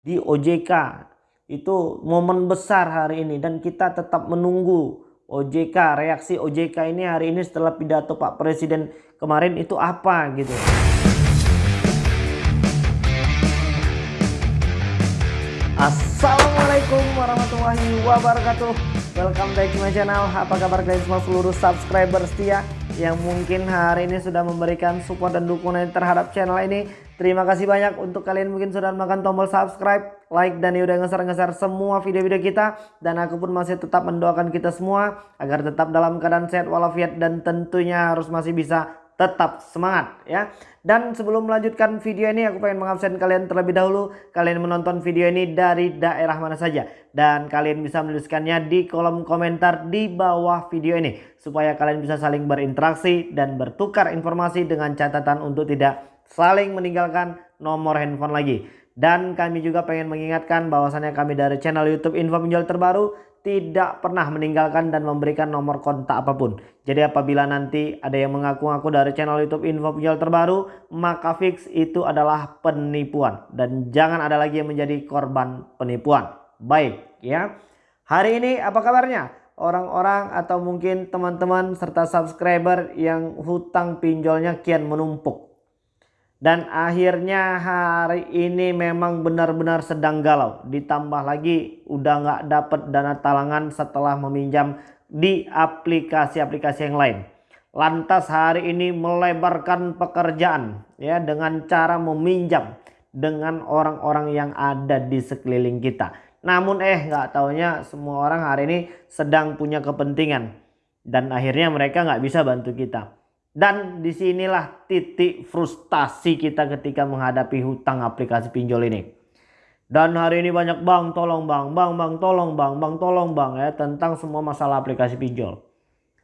di OJK. Itu momen besar hari ini dan kita tetap menunggu OJK, reaksi OJK ini hari ini setelah pidato Pak Presiden kemarin itu apa gitu. Assalamualaikum warahmatullahi wabarakatuh Welcome back to my channel Apa kabar kalian semua seluruh subscriber setia Yang mungkin hari ini sudah memberikan support dan dukungan terhadap channel ini. Terima kasih banyak untuk kalian mungkin sudah makan tombol subscribe Like dan udah ngeser-ngeser semua video-video kita. Dan aku pun masih tetap mendoakan kita semua Agar tetap dalam keadaan sehat walafiat Dan tentunya harus masih bisa tetap semangat ya. Dan sebelum melanjutkan video ini aku pengen mengabsen kalian terlebih dahulu kalian menonton video ini dari daerah mana saja dan kalian bisa menuliskannya di kolom komentar di bawah video ini supaya kalian bisa saling berinteraksi dan bertukar informasi dengan catatan untuk tidak saling meninggalkan nomor handphone lagi. Dan kami juga pengen mengingatkan bahwasannya kami dari channel YouTube Info Pinjol Terbaru tidak pernah meninggalkan dan memberikan nomor kontak apa pun. Jadi apabila nanti ada yang mengaku-ngaku dari channel YouTube info pinjol terbaru, maka fix itu adalah penipuan dan jangan ada lagi yang menjadi korban penipuan. Baik ya. Hari ini apa kabarnya? Orang-orang atau mungkin teman-teman serta subscriber yang hutang pinjolnya kian menumpuk dan akhirnya hari ini memang benar-benar sedang galau. Ditambah lagi udah nggak dapat dana talangan setelah meminjam di aplikasi-aplikasi yang lain. Lantas hari ini melebarkan pekerjaan ya dengan cara meminjam dengan orang-orang yang ada di sekeliling kita. Namun eh nggak taunya semua orang hari ini sedang punya kepentingan dan akhirnya mereka nggak bisa bantu kita. Dan di sinilah titik frustasi kita ketika menghadapi hutang aplikasi pinjol ini. Dan hari ini banyak bang tolong bang, bang bang tolong bang, bang tolong bang ya tentang semua masalah aplikasi pinjol.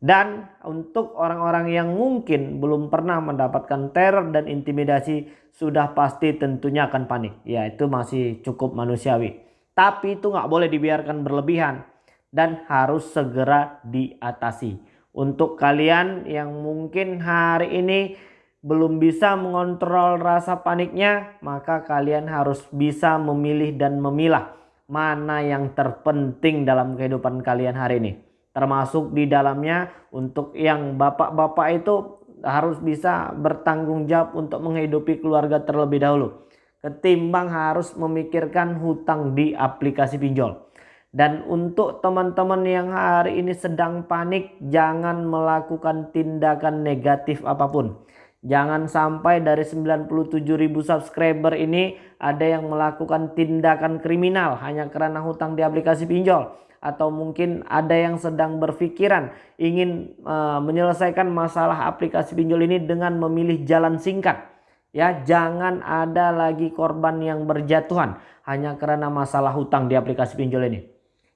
Dan untuk orang-orang yang mungkin belum pernah mendapatkan teror dan intimidasi sudah pasti tentunya akan panik. Ya itu masih cukup manusiawi. Tapi itu nggak boleh dibiarkan berlebihan dan harus segera diatasi. Untuk kalian yang mungkin hari ini belum bisa mengontrol rasa paniknya, maka kalian harus bisa memilih dan memilah mana yang terpenting dalam kehidupan kalian hari ini. Termasuk di dalamnya untuk yang bapak-bapak itu harus bisa bertanggung jawab untuk menghidupi keluarga terlebih dahulu. Ketimbang harus memikirkan hutang di aplikasi pinjol. Dan untuk teman-teman yang hari ini sedang panik, jangan melakukan tindakan negatif apa pun. Jangan sampai dari 97 ribu subscriber ini ada yang melakukan tindakan kriminal hanya karena hutang di aplikasi pinjol. Atau mungkin ada yang sedang berpikiran ingin uh, menyelesaikan masalah aplikasi pinjol ini dengan memilih jalan singkat. Ya, jangan ada lagi korban yang berjatuhan hanya karena masalah hutang di aplikasi pinjol ini.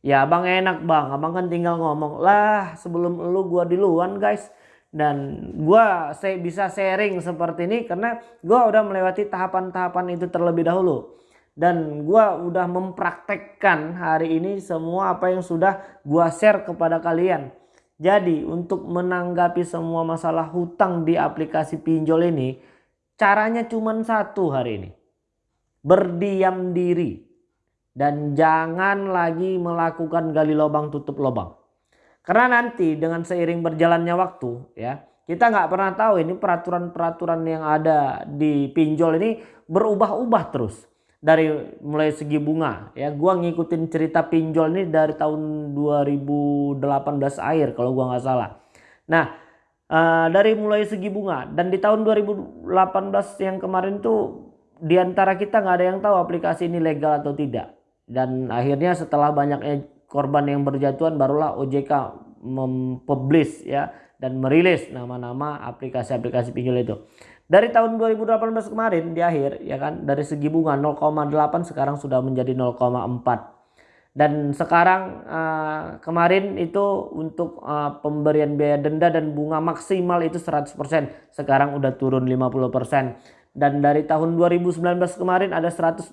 Ya abang enak bang, abang kan tinggal ngomong lah sebelum lu gua duluan guys. Dan gua saya bisa sharing seperti ini karena gua udah melewati tahapan-tahapan itu terlebih dahulu. Dan gua udah mempraktekkan hari ini semua apa yang sudah gua share kepada kalian. Jadi untuk menanggapi semua masalah hutang di aplikasi pinjol ini caranya cuma satu hari ini. Berdiam diri dan jangan lagi melakukan gali lubang tutup lubang. Karena nanti dengan seiring berjalannya waktu ya kita nggak pernah tahu ini peraturan-peraturan yang ada di pinjol ini berubah-ubah terus dari mulai segi bunga ya gua ngikutin cerita pinjol ini dari tahun 2018 akhir kalau gua nggak salah. Nah uh, dari mulai segi bunga dan di tahun 2018 yang kemarin tuh di antara kita nggak ada yang tahu aplikasi ini legal atau tidak dan akhirnya setelah banyaknya korban yang berjatuhan barulah OJK mempublish ya dan merilis nama-nama aplikasi-aplikasi pinjol itu. Dari tahun 2018 kemarin di akhir ya kan dari segi bunga 0,8 sekarang sudah menjadi 0,4. Dan sekarang uh, kemarin itu untuk uh, pemberian biaya denda dan bunga maksimal itu 100%. Sekarang udah turun 50% dan dari tahun 2019 kemarin ada 164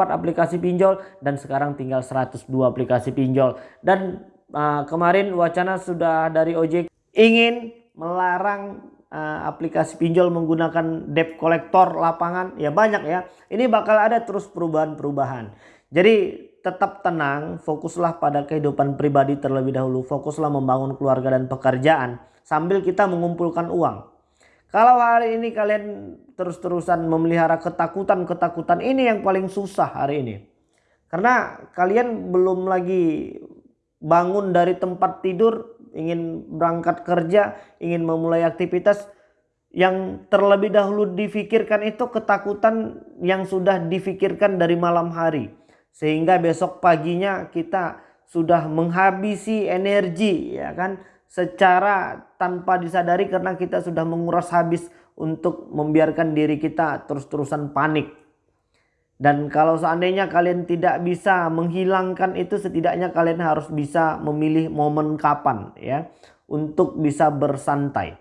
aplikasi pinjol dan sekarang tinggal 102 aplikasi pinjol. Dan uh, kemarin wacana sudah dari OJK ingin melarang uh, aplikasi pinjol menggunakan debt collector lapangan. Ya banyak ya. Ini bakal ada terus perubahan-perubahan. Jadi tetap tenang fokuslah pada kehidupan pribadi terlebih dahulu. Fokuslah membangun keluarga dan pekerjaan sambil kita mengumpulkan uang kalau hari ini kalian terus-terusan memelihara ketakutan-ketakutan ini yang paling susah hari ini. Karena kalian belum lagi bangun dari tempat tidur ingin berangkat kerja, ingin memulai aktivitas. Yang terlebih dahulu difikirkan itu ketakutan yang sudah difikirkan dari malam hari. Sehingga besok paginya kita sudah menghabisi energi ya kan secara tanpa disadari karena kita sudah menguras habis untuk membiarkan diri kita terus-terusan panik dan kalau seandainya kalian tidak bisa menghilangkan itu setidaknya kalian harus bisa memilih momen kapan ya untuk bisa bersantai.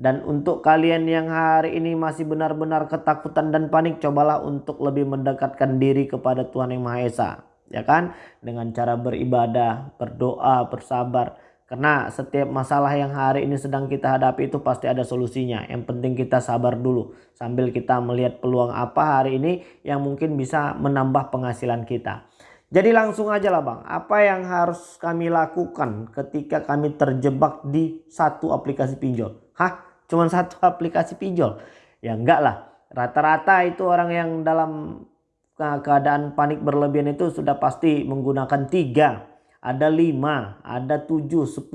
Dan untuk kalian yang hari ini masih benar-benar ketakutan dan panik cobalah untuk lebih mendekatkan diri kepada Tuhan Yang Maha Esa ya kan dengan cara beribadah, berdoa, bersabar karena setiap masalah yang hari ini sedang kita hadapi itu pasti ada solusinya. Yang penting kita sabar dulu sambil kita melihat peluang apa hari ini yang mungkin bisa menambah penghasilan kita. Jadi langsung aja lah bang, apa yang harus kami lakukan ketika kami terjebak di satu aplikasi pinjol? Hah? Cuman satu aplikasi pinjol? Ya enggak lah. Rata-rata itu orang yang dalam keadaan panik berlebihan itu sudah pasti menggunakan tiga ada 5, ada 7, 10,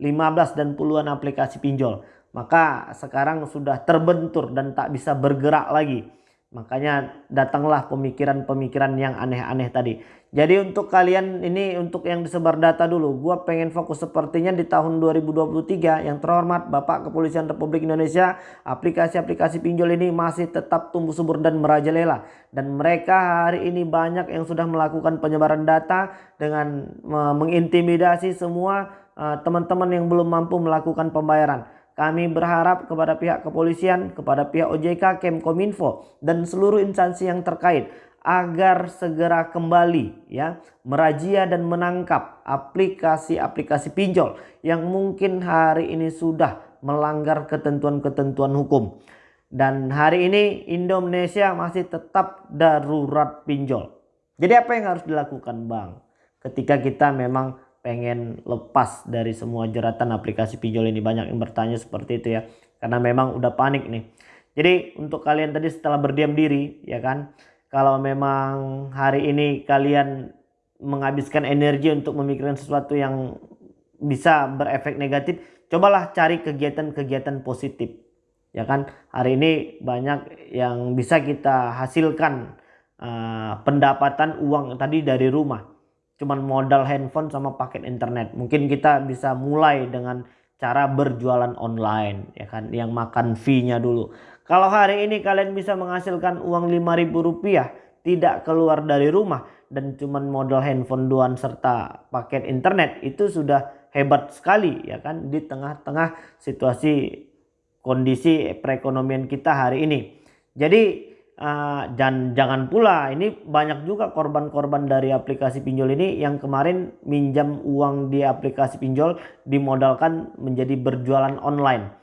15 dan puluhan aplikasi pinjol. Maka sekarang sudah terbentur dan tak bisa bergerak lagi. Makanya datanglah pemikiran-pemikiran yang aneh-aneh tadi. Jadi untuk kalian ini untuk yang disebar data dulu. Gua pengen fokus sepertinya di tahun 2023 yang terhormat Bapak Kepolisian Republik Indonesia. Aplikasi-aplikasi pinjol ini masih tetap tumbuh subur dan merajalela. Dan mereka hari ini banyak yang sudah melakukan penyebaran data dengan mengintimidasi semua eh, teman-teman yang belum mampu melakukan pembayaran. Kami berharap kepada pihak kepolisian, kepada pihak OJK, Kemkominfo, dan seluruh instansi yang terkait agar segera kembali ya merazia dan menangkap aplikasi-aplikasi pinjol yang mungkin hari ini sudah melanggar ketentuan-ketentuan hukum. Dan hari ini Indonesia masih tetap darurat pinjol. Jadi apa yang harus dilakukan Bang? Ketika kita memang pengen lepas dari semua jeratan aplikasi pinjol ini. Banyak yang bertanya seperti itu ya. Karena memang udah panik nih. Jadi untuk kalian tadi setelah berdiam diri ya kan kalau memang hari ini kalian menghabiskan energi untuk memikirkan sesuatu yang bisa berefek negatif, cobalah cari kegiatan-kegiatan positif. Ya kan, hari ini banyak yang bisa kita hasilkan uh, pendapatan uang tadi dari rumah. Cuman modal handphone sama paket internet. Mungkin kita bisa mulai dengan cara berjualan online ya kan yang makan fee-nya dulu. Kalau hari ini kalian bisa menghasilkan uang Rp5.000 tidak keluar dari rumah dan cuman modal handphone doang serta paket internet itu sudah hebat sekali ya kan di tengah-tengah situasi kondisi perekonomian kita hari ini. Jadi uh, dan jangan pula ini banyak juga korban-korban dari aplikasi pinjol ini yang kemarin minjam uang di aplikasi pinjol dimodalkan menjadi berjualan online.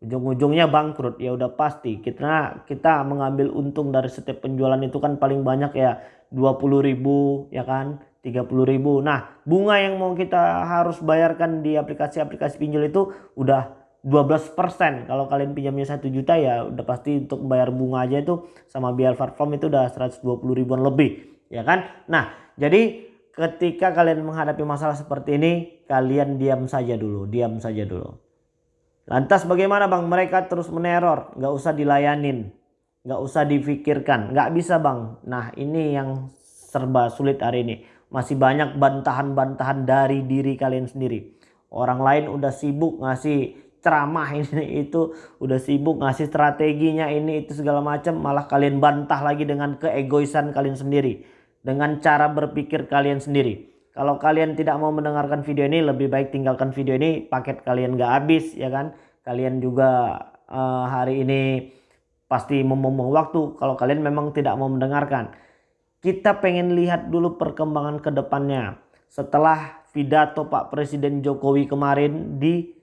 Ujung-ujungnya bangkrut ya udah pasti. Kita kita mengambil untung dari setiap penjualan itu kan paling banyak ya 20.000 ya kan? 30.000 nah bunga yang mau kita harus bayarkan di aplikasi-aplikasi pinjol itu udah 12% kalau kalian pinjamnya 1 juta ya udah pasti untuk bayar bunga aja itu sama biaya platform itu udah 120 ribuan lebih ya kan? Nah jadi ketika kalian menghadapi masalah seperti ini kalian diam saja dulu diam saja dulu. Lantas bagaimana bang? Mereka terus meneror nggak usah dilayanin nggak usah difikirkan nggak bisa bang. Nah ini yang serba sulit hari ini. Masih banyak bantahan-bantahan dari diri kalian sendiri. Orang lain udah sibuk ngasih ceramah ini itu udah sibuk ngasih strateginya ini itu segala macam malah kalian bantah lagi dengan keegoisan kalian sendiri dengan cara berpikir kalian sendiri kalau kalian tidak mau mendengarkan video ini lebih baik tinggalkan video ini paket kalian gak habis ya kan. Kalian juga uh, hari ini pasti membuang waktu kalau kalian memang tidak mau mendengarkan. Kita pengen lihat dulu perkembangan ke depannya. Setelah pidato Pak Presiden Jokowi kemarin di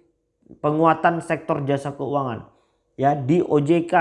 penguatan sektor jasa keuangan. Ya di OJK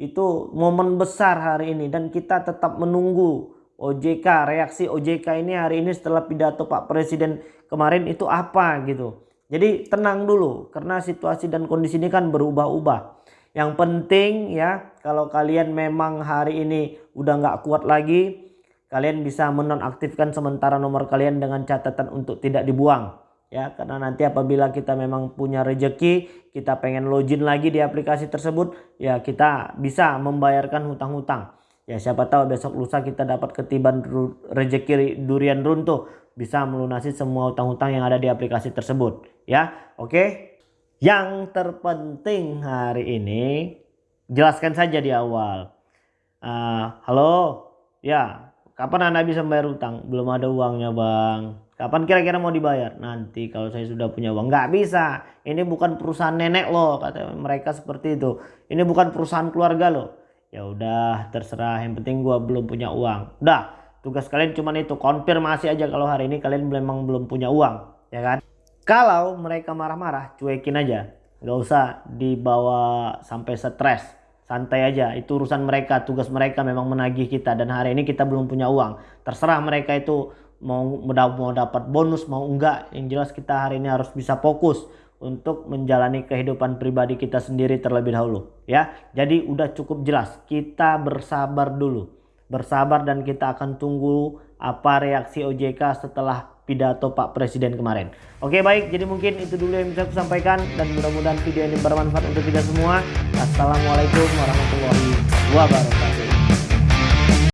itu momen besar hari ini dan kita tetap menunggu OJK reaksi OJK ini hari ini setelah pidato Pak Presiden kemarin itu apa gitu. Jadi tenang dulu karena situasi dan kondisi ini kan berubah-ubah. Yang penting ya kalau kalian memang hari ini udah nggak kuat lagi kalian bisa menonaktifkan sementara nomor kalian dengan catatan untuk tidak dibuang ya karena nanti apabila kita memang punya rejeki kita pengen login lagi di aplikasi tersebut ya kita bisa membayarkan hutang-hutang. Ya siapa tahu besok lusa kita dapat ketiban rejeki durian runtuh bisa melunasi semua hutang-hutang yang ada di aplikasi tersebut. Ya oke? Yang terpenting hari ini jelaskan saja di awal. Uh, halo? Ya kapan anda bisa membayar hutang? Belum ada uangnya bang Kapan kira-kira mau dibayar? Nanti kalau saya sudah punya uang. Nggak bisa. Ini bukan perusahaan nenek loh. Kata mereka seperti itu. Ini bukan perusahaan keluarga loh. Ya udah terserah. Yang penting gua belum punya uang. Udah. Tugas kalian cuma itu. Konfirmasi aja kalau hari ini kalian memang belum punya uang. Ya kan? Kalau mereka marah-marah cuekin aja. Nggak usah dibawa sampai stres. Santai aja. Itu urusan mereka. Tugas mereka memang menagih kita. Dan hari ini kita belum punya uang. Terserah mereka itu mau mau dapat bonus mau enggak yang jelas kita hari ini harus bisa fokus untuk menjalani kehidupan pribadi kita sendiri terlebih dahulu ya. Jadi udah cukup jelas kita bersabar dulu. Bersabar dan kita akan tunggu apa reaksi OJK setelah pidato Pak Presiden kemarin. Oke baik. Jadi mungkin itu dulu yang bisa aku sampaikan dan mudah-mudahan video ini bermanfaat untuk kita semua. Assalamualaikum warahmatullahi wabarakatuh